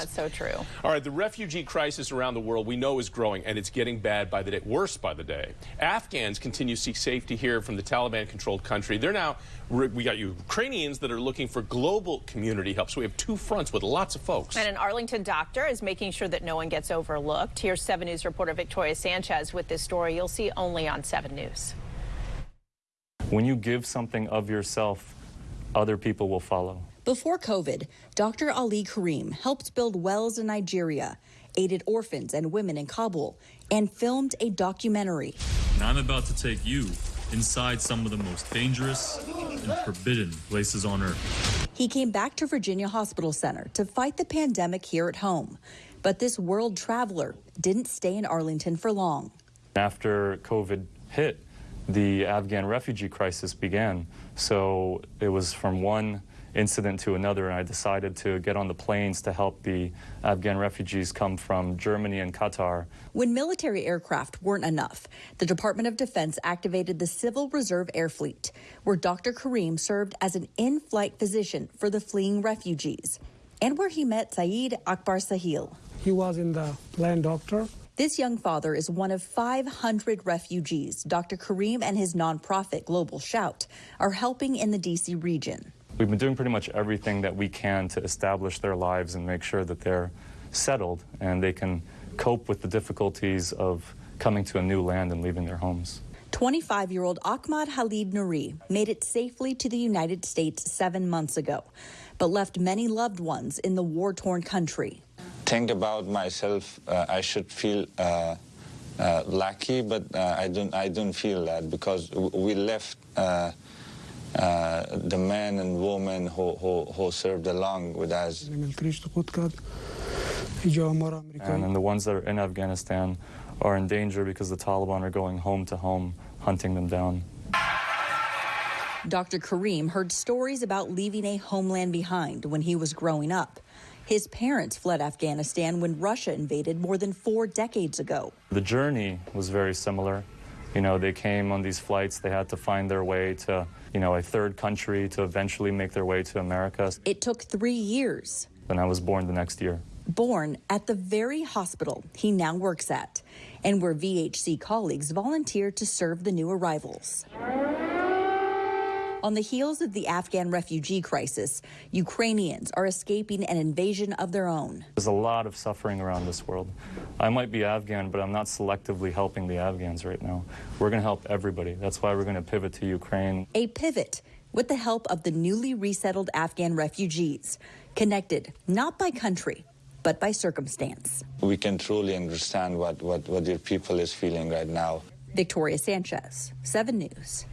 That's so true. All right, the refugee crisis around the world we know is growing, and it's getting bad by the day, worse by the day. Afghans continue to seek safety here from the Taliban-controlled country. They're now, we got Ukrainians that are looking for global community help. So we have two fronts with lots of folks. And an Arlington doctor is making sure that no one gets overlooked. Here's 7 News reporter Victoria Sanchez with this story you'll see only on 7 News. When you give something of yourself, other people will follow. Before COVID, Dr. Ali Karim helped build wells in Nigeria, aided orphans and women in Kabul, and filmed a documentary. And I'm about to take you inside some of the most dangerous and forbidden places on earth. He came back to Virginia Hospital Center to fight the pandemic here at home. But this world traveler didn't stay in Arlington for long. After COVID hit, the Afghan refugee crisis began. So it was from one incident to another, and I decided to get on the planes to help the Afghan refugees come from Germany and Qatar. When military aircraft weren't enough, the Department of Defense activated the Civil Reserve Air Fleet, where Dr. Karim served as an in-flight physician for the fleeing refugees, and where he met Saeed Akbar Sahil. He was in the plane doctor this young father is one of 500 refugees Dr. Karim and his nonprofit Global Shout are helping in the D.C. region. We've been doing pretty much everything that we can to establish their lives and make sure that they're settled and they can cope with the difficulties of coming to a new land and leaving their homes. 25 year old Ahmad Halid Nuri made it safely to the United States seven months ago, but left many loved ones in the war torn country think about myself, uh, I should feel uh, uh, lucky, but uh, I don't. I don't feel that because we left uh, uh, the men and women who, who, who served along with us. And then the ones that are in Afghanistan are in danger because the Taliban are going home to home, hunting them down. Dr. Karim heard stories about leaving a homeland behind when he was growing up. His parents fled Afghanistan when Russia invaded more than four decades ago. The journey was very similar. You know, they came on these flights, they had to find their way to, you know, a third country to eventually make their way to America. It took three years. And I was born the next year. Born at the very hospital he now works at, and where VHC colleagues volunteer to serve the new arrivals. On the heels of the Afghan refugee crisis, Ukrainians are escaping an invasion of their own. There's a lot of suffering around this world. I might be Afghan, but I'm not selectively helping the Afghans right now. We're going to help everybody. That's why we're going to pivot to Ukraine. A pivot with the help of the newly resettled Afghan refugees, connected not by country, but by circumstance. We can truly understand what, what, what your people is feeling right now. Victoria Sanchez, 7 News.